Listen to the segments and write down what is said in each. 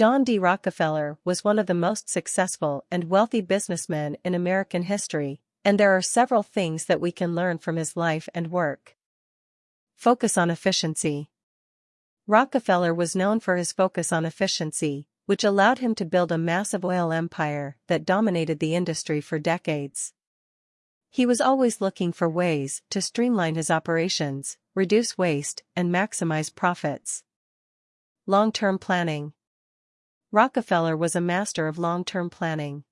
John D. Rockefeller was one of the most successful and wealthy businessmen in American history, and there are several things that we can learn from his life and work. Focus on efficiency. Rockefeller was known for his focus on efficiency, which allowed him to build a massive oil empire that dominated the industry for decades. He was always looking for ways to streamline his operations, reduce waste, and maximize profits. Long-term planning. Rockefeller was a master of long-term planning.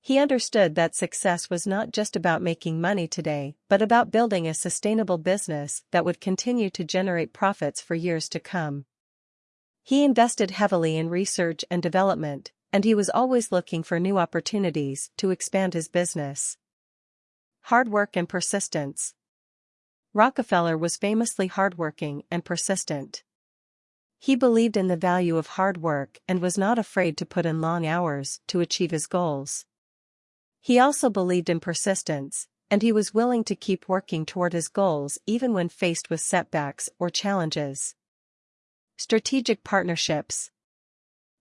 He understood that success was not just about making money today, but about building a sustainable business that would continue to generate profits for years to come. He invested heavily in research and development, and he was always looking for new opportunities to expand his business. Hard work and persistence. Rockefeller was famously hardworking and persistent. He believed in the value of hard work and was not afraid to put in long hours to achieve his goals. He also believed in persistence, and he was willing to keep working toward his goals even when faced with setbacks or challenges. Strategic Partnerships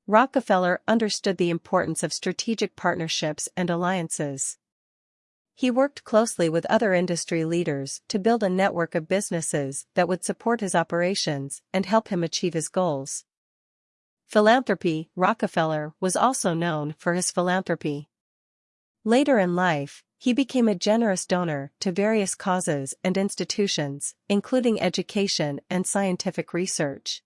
Rockefeller understood the importance of strategic partnerships and alliances. He worked closely with other industry leaders to build a network of businesses that would support his operations and help him achieve his goals. Philanthropy Rockefeller was also known for his philanthropy. Later in life, he became a generous donor to various causes and institutions, including education and scientific research.